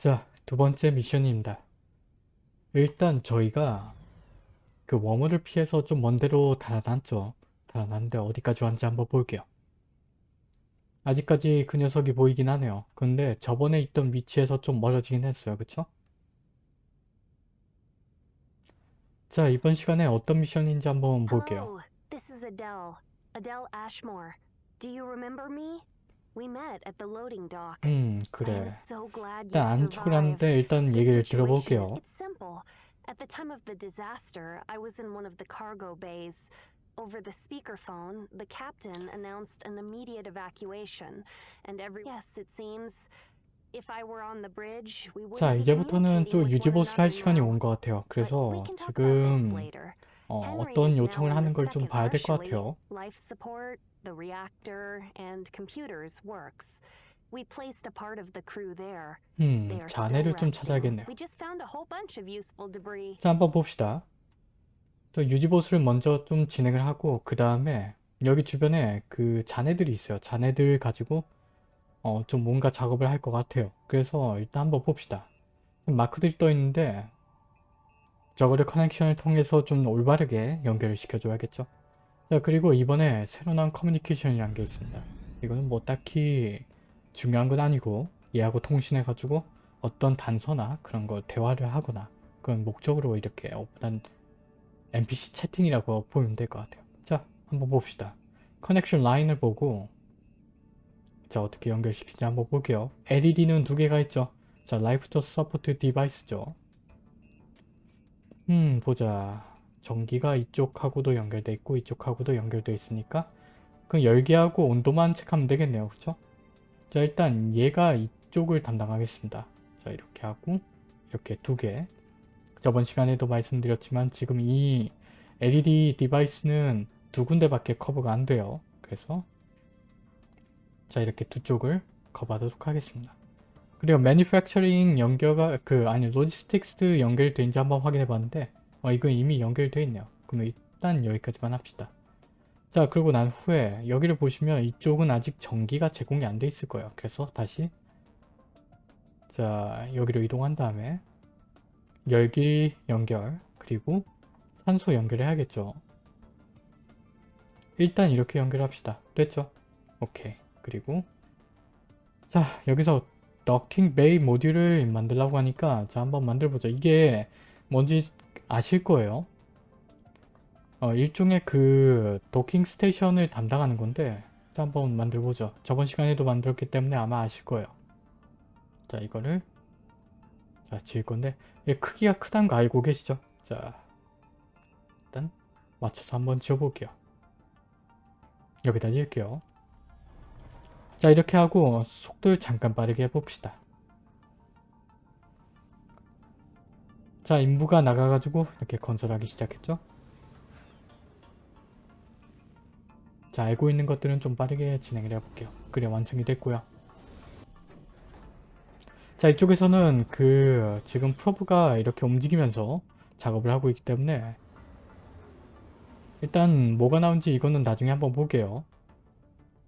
자, 두 번째 미션입니다. 일단 저희가 그 워머를 피해서 좀 먼 데로 달아났죠. 달아났는데 어디까지 왔는지 한번 볼게요. 아직까지 그 녀석이 보이긴 하네요. 근데 저번에 있던 위치에서 좀 멀어지긴 했어요. 그쵸? 자, 이번 시간에 어떤 미션인지 한번 볼게요. Hello, this is Adele. Adele Ashmore. Do you remember me? We met at the loading dock. 음, I 그래. am so glad you 일단 안 survived. 촉을하는데 일단 The 얘기를 situation is- 들어볼게요. It's simple. At the time of the disaster, I was in one of the cargo bays. Over the speakerphone, the captain announced an immediate evacuation, and every yes, it seems if I were on the bridge, we would 자, be 이제부터는 communicating 좀 with one 유지보수를 할 another 시간이 now. 온 것 같아요. But 그래서 we can talk about this 지금 later. 어, now 요청을 하는 걸 좀 봐야 될 것. 같아요. 음, 자네를 좀. 찾아야겠네요. 자, 한번 봅시다. 저 유지보수를 먼저 좀 진행을 하고 그 다음에 여기 주변에 그 잔해들이 있어요. 잔해들 가지고 어, 좀 뭔가 작업을 할 것 같아요. 그래서 일단 한번 봅시다. 마크들이 떠 있는데 저거를 커넥션을 통해서 좀 올바르게 연결을 시켜줘야겠죠. 자, 그리고 이번에 새로 나온 커뮤니케이션이라는 게 있습니다. 이거는 뭐 딱히 중요한 건 아니고 얘하고 통신해가지고 어떤 단서나 그런 걸 대화를 하거나 그건 목적으로 이렇게 오픈한 NPC 채팅이라고 보면 될 것 같아요. 자, 한번 봅시다. connection line을 보고 자, 어떻게 연결시키지 한번 볼게요. LED는 두 개가 있죠. 자, life source support device죠. 음, 보자. 전기가 이쪽하고도 연결돼 있고 이쪽하고도 연결돼 있으니까 그 열기하고 온도만 체크하면 되겠네요. 그쵸? 자, 일단 얘가 이쪽을 담당하겠습니다. 자, 이렇게 하고 이렇게 두 개. 저번 시간에도 말씀드렸지만 지금 이 LED device는 두 군데밖에 커버가 안 돼요. 그래서 자 이렇게 두 쪽을 커버하도록 하겠습니다. 그리고 manufacturing 연결가 그 아니 logistics 연결된지 한번 확인해 봤는데 어 이건 이미 연결돼 있네요. 그럼 일단 여기까지만 합시다. 자 그리고 난 후에 여기를 보시면 이쪽은 아직 전기가 제공이 안 돼 있을 거예요. 그래서 다시 자 여기로 이동한 다음에 열기 연결 그리고 산소 연결해야겠죠. 일단 이렇게 연결합시다. 됐죠? 오케이. 그리고 자 여기서 더킹 베이 모듈을 만들라고 하니까 자 한번 만들어보자. 이게 뭔지 아실 거예요. 어, 일종의 그 도킹 스테이션을 담당하는 건데 자 한번 만들어보죠. 저번 시간에도 만들었기 때문에 아마 아실 거예요. 자 이거를 자 지을 건데 얘 크기가 크다는 거 알고 계시죠? 자 일단 맞춰서 한번 지어볼게요. 여기다 지을게요. 자 이렇게 하고 속도를 잠깐 빠르게 해봅시다. 자 인부가 나가가지고 이렇게 건설하기 시작했죠. 자 알고 있는 것들은 좀 빠르게 진행을 해볼게요. 그래 완성이 됐고요. 자 이쪽에서는 그 지금 프로브가 이렇게 움직이면서 작업을 하고 있기 때문에 일단 뭐가 나온지 이거는 나중에 한번 볼게요.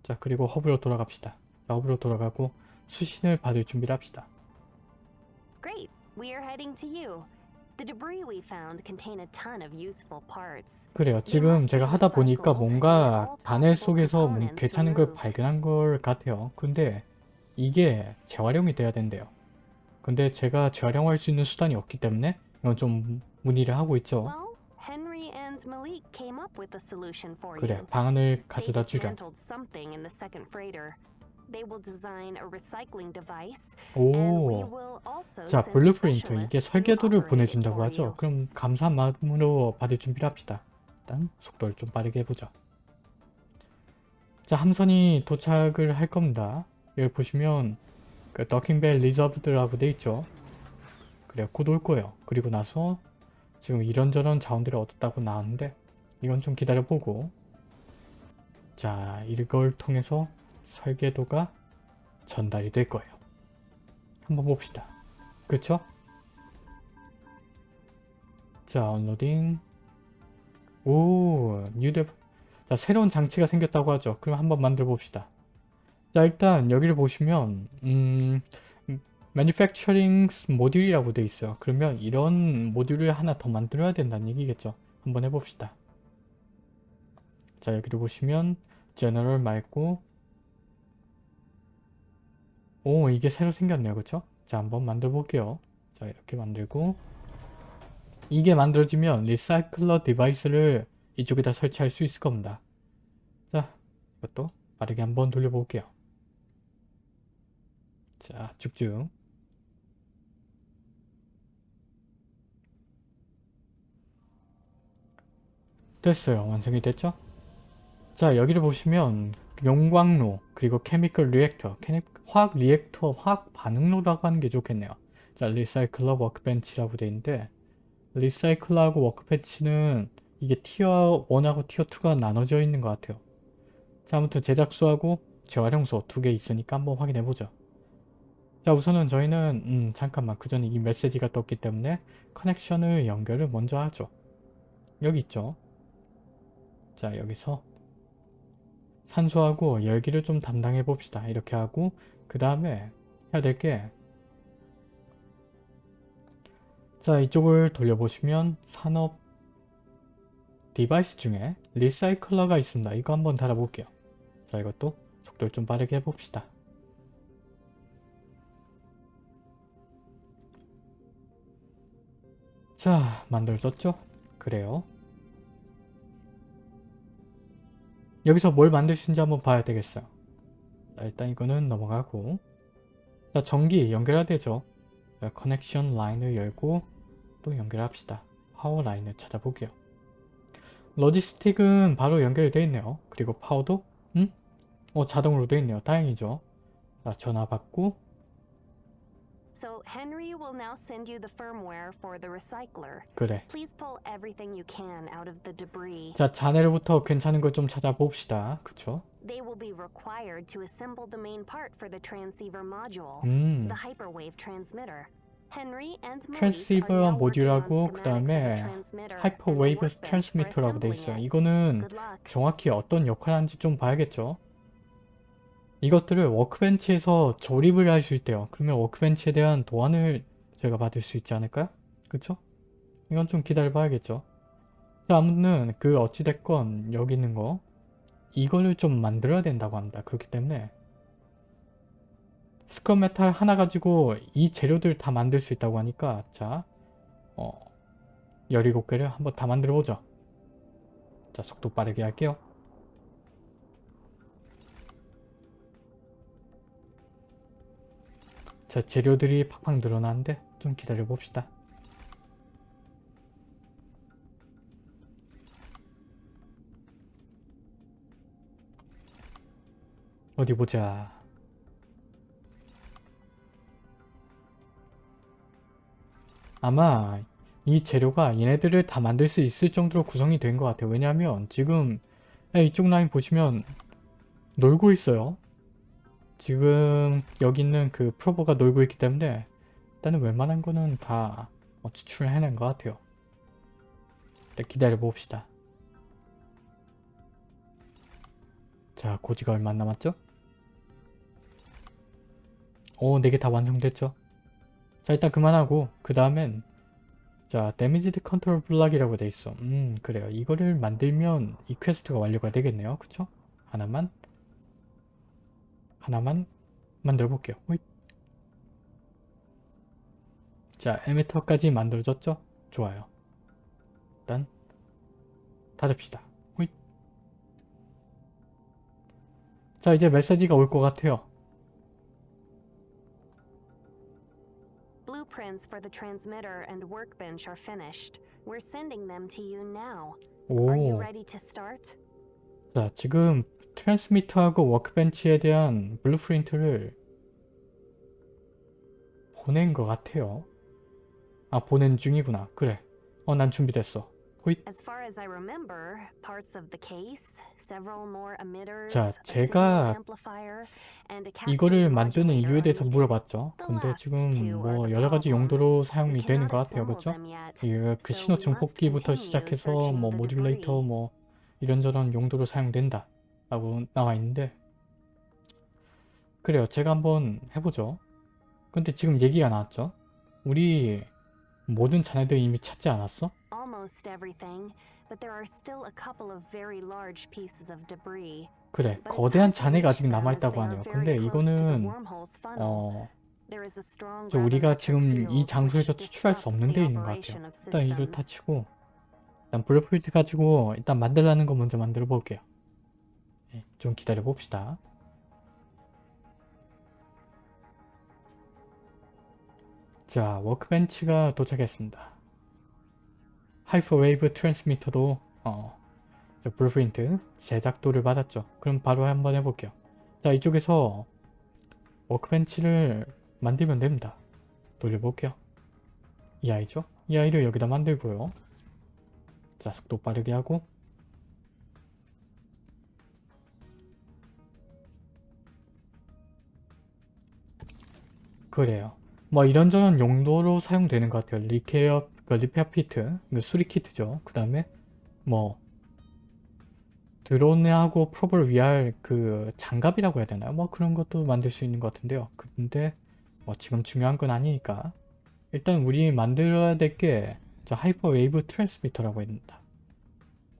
자 그리고 허브로 돌아갑시다. 자, 허브로 돌아가고 수신을 받을 준비를 합시다. Great. We are heading to you. The debris we found contain a ton of useful parts. 그래요. 지금 제가 하다 보니까 뭔가 단일 속에서 뭐 괜찮은 걸 발견한 걸 같아요. 근데 이게 재활용이 돼야 된대요. 근데 제가 재활용할 수 있는 수단이 없기 때문에 이건 좀 문의를 하고 있죠. 그래. 방안을 가져다 주렴. dismantled something in the second freighter. They will design a recycling device, and we 오, will also 자 blueprint 이게 설계도를 보내준다고 하죠. 그럼 감사한 마음으로 받을 준비를 합시다. 일단 속도를 좀 빠르게 해보죠. 자 함선이 도착을 할 겁니다. 여기 보시면 그 docking bay reserved라고 돼 있죠. 그래 곧 올 거예요. 그리고 나서 지금 이런저런 자원들을 얻었다고 나왔는데 이건 좀 기다려보고 자 이걸 통해서 설계도가 전달이 될 거예요. 한번 봅시다. 그쵸? 자 언로딩 오 뉴데 자 새로운 장치가 생겼다고 하죠. 그럼 한번 만들어 봅시다. 자 일단 여기를 보시면 음 manufacturing 모듈이라고 돼 있어요. 그러면 이런 모듈을 하나 더 만들어야 된다는 얘기겠죠. 한번 해봅시다. 자 여기를 보시면 general 말고 오 이게 새로 생겼네요. 그쵸? 자 한번 만들어 볼게요. 자 이렇게 만들고 이게 만들어지면 recycler device를 이쪽에다 설치할 수 있을 겁니다. 자 이것도 빠르게 한번 돌려볼게요. 자 쭉쭉 됐어요. 완성이 됐죠? 자 여기를 보시면 용광로 그리고 chemical reactor 화학 reactor 화학 반응로라고 하는 게 좋겠네요. 자 recycler workbench라고 돼 있는데 recycler하고 workbench는 이게 티어 1하고 티어 2가 나눠져 있는 것 같아요. 자 아무튼 제작소하고 재활용소 두 개 있으니까 한번 확인해 보죠. 자 우선은 저희는 음 잠깐만 그 전에 이 메시지가 떴기 때문에 connection을 연결을 먼저 하죠. 여기 있죠. 자 여기서 산소하고 열기를 좀 담당해 봅시다. 이렇게 하고 그 다음에 해야 될 게 자 이쪽을 돌려보시면 산업 device 중에 recycler가 있습니다. 이거 한번 달아볼게요. 자 이것도 속도를 좀 빠르게 해봅시다. 자 만들어졌죠? 그래요. 여기서 뭘 있는지 한번 봐야 되겠어요. 자, 일단 이거는 넘어가고 자 전기 연결해야 되죠. 자, connection line을 열고 또 연결합시다. power line을 찾아볼게요. logistic은 바로 연결되어 있네요. 그리고 power도 음? 어 자동으로 되어 있네요. 다행이죠. 자 전화 받고 So Henry will now send you the firmware for the recycler. 그래. Please pull everything you can out of the debris. 자 자네로부터 괜찮은 걸 좀 찾아봅시다. 그쵸? They will be required to assemble the main part for the transceiver module, 음 the hyperwave transmitter. On 모듈하고 그 다음에 하이퍼웨이브 트랜스미터라고 돼 있어요. 이거는. 정확히 어떤 역할을 하는지 좀 봐야겠죠. 이것들을 workbench에서 조립을 할 수 있대요. 그러면 workbench에 대한 도안을 제가 받을 수 있지 않을까요? 그쵸? 이건 좀 기다려 봐야겠죠. 자, 아무튼 그 어찌됐건 여기 있는 거 이거를 좀 만들어야 된다고 합니다. 그렇기 때문에 scrap metal 하나 가지고 이 재료들 다 만들 수 있다고 하니까 자, 어, 17개를 한번 다 만들어 보죠. 자, 속도 빠르게 할게요. 자 재료들이 팍팍 늘어나는데 좀 기다려 봅시다. 어디 보자. 아마 이 재료가 얘네들을 다 만들 수 있을 정도로 구성이 된 것 같아요. 왜냐하면 지금 이쪽 라인 보시면 놀고 있어요. 지금 여기 있는 그 프로버가 놀고 있기 때문에 일단은 웬만한 거는 다 어, 추출을 해낸 것 같아요. 일단 기다려 봅시다. 자, 고지가 얼마 안 남았죠? 오, 4개 다 완성됐죠? 자, 일단 그만하고 그 다음엔 자, damaged control block이라고 돼 있어. 음, 그래요. 이거를 만들면 이 퀘스트가 완료가 되겠네요. 그쵸? 하나만 하나만 만들어 볼게요. 자, emitter까지 만들어졌죠? 좋아요. 일단 닫읍시다. 자, 이제 메시지가 올 것 같아요. Blueprints for the transmitter and workbench are finished. We're sending them to you now. 오. Are you ready to start? 자, 지금 트랜스미터하고 워크벤치에 대한 블루프린트를 보낸 것 같아요. 아, 보낸 중이구나. 그래. 어, 난 준비됐어. 호잇. 자, 제가 이거를 만드는 이유에 대해서. 물어봤죠. 근데 지금 뭐 the 여러 가지 problem. 용도로 사용이 되는 것 같아요. 그렇죠? 이그 So 신호 we must 증폭기부터 continue 시작해서 뭐 모듈레이터. 뭐 이런저런 용도로 사용된다 라고 나와 있는데 그래요 제가 한번 해보죠 근데 지금 얘기가 나왔죠? 우리 모든 자네들 이미 찾지 않았어? 그래, 거대한 reach 아직 남아있다고 하네요. 근데 이거는. 어, 우리가 지금 이 장소에서 추출할 수 없는 데 있는 것 같아요. 일단 이를 다. 치고 일단 blueprint 가지고 일단 만들라는 거 먼저 만들어 볼게요. 네, 좀 기다려 봅시다. 자, workbench가 도착했습니다. hyperwave transmitter도 어, 저 blueprint 제작도를 받았죠. 그럼 바로 한번 해볼게요. 자, 이쪽에서 workbench를 만들면 됩니다. 돌려볼게요. 이 아이죠? 이 아이를 여기다 만들고요. 자, 속도 빠르게 하고 그래요. 뭐 이런저런 용도로 사용되는 것 같아요. 리케어, 그 repair kit, 그 수리 키트죠. 그 다음에 뭐 드론하고 probe를 위한 그 장갑이라고 해야 되나요? 뭐 그런 것도 만들 수 있는 것 같은데요. 근데 뭐 지금 중요한 건 아니니까 일단 우리 만들어야 될 게 저 hyperwave transmitter라고 합니다.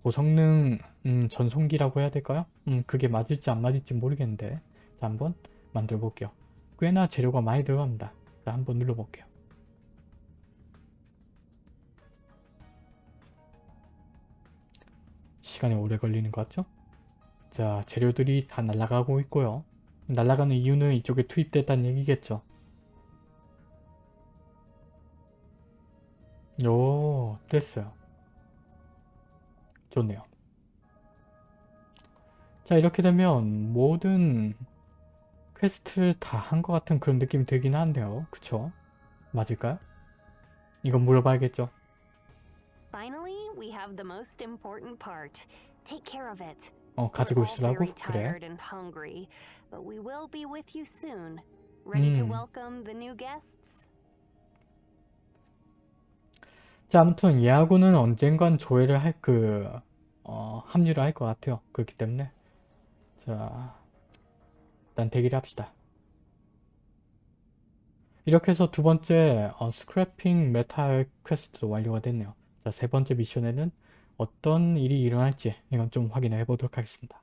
고성능 음, 전송기라고 해야 될까요? 음, 그게 맞을지 안 맞을지 모르겠는데 자 한번 만들어 볼게요. 꽤나 재료가 많이 들어갑니다. 자 한번 눌러 볼게요. 시간이 오래 걸리는 것 같죠? 자 재료들이 다 날아가고 있고요. 날아가는 이유는 이쪽에 투입됐다는 얘기겠죠. 오, 됐어요. 좋네요. 자, 이렇게 되면 모든 퀘스트를 다 한 것 같은 그런 느낌이 들긴 한데요. 그쵸? 맞을까요? 이건 물어봐야겠죠. Finally, we have the most important part. Take care of it. 어, 가지고 있으라고? 그래. and hungry, but we will be with you soon. Ready to 음. welcome the new guests? 자, 아무튼 얘하고는 언젠간 조회를 할 그, 어, 합류를 할 것 같아요. 그렇기 때문에. 자, 일단 대기를 합시다. 이렇게 해서 두 번째 어, scrapping metal 퀘스트도 완료가 됐네요. 자, 세 번째 미션에는 어떤 일이 일어날지 이건 좀 확인해 보도록 하겠습니다.